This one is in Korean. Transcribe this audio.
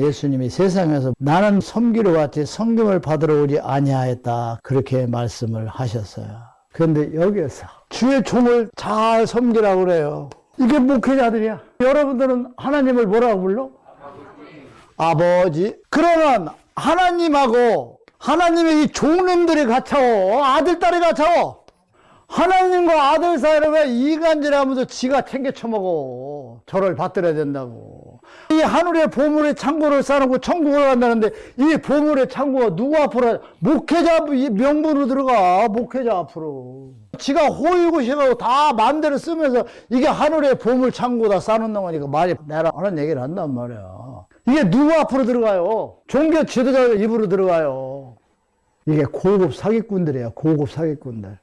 예수님이 세상에서 나는 섬기러 왔지 성김을 받으러 오지 아니하였다 그렇게 말씀을 하셨어요. 그런데 여기에서 주의 종을 잘 섬기라고 그래요. 이게 목회자들이야. 여러분들은 하나님을 뭐라고 불러? 아버지. 그러면 하나님하고 하나님의 이 종놈들이 갇혀워. 아들, 딸이 갇혀워. 하나님과 아들 사이를 왜 이간질하면서 지가 챙겨 쳐먹어. 저를 받들어야 된다고. 이 하늘의 보물의 창고를 쌓아놓고 천국을 간다는데 이 보물의 창고가 누구 앞으로 목회자 명분으로 들어가. 목회자 앞으로. 지가 호의고시하고 다 마음대로 쓰면서 이게 하늘의 보물 창고다 쌓아놓는 거니까 말이 내라 하는 얘기를 한단 말이야. 이게 누구 앞으로 들어가요? 종교 지도자 입으로 들어가요. 이게 고급 사기꾼들이에요. 고급 사기꾼들.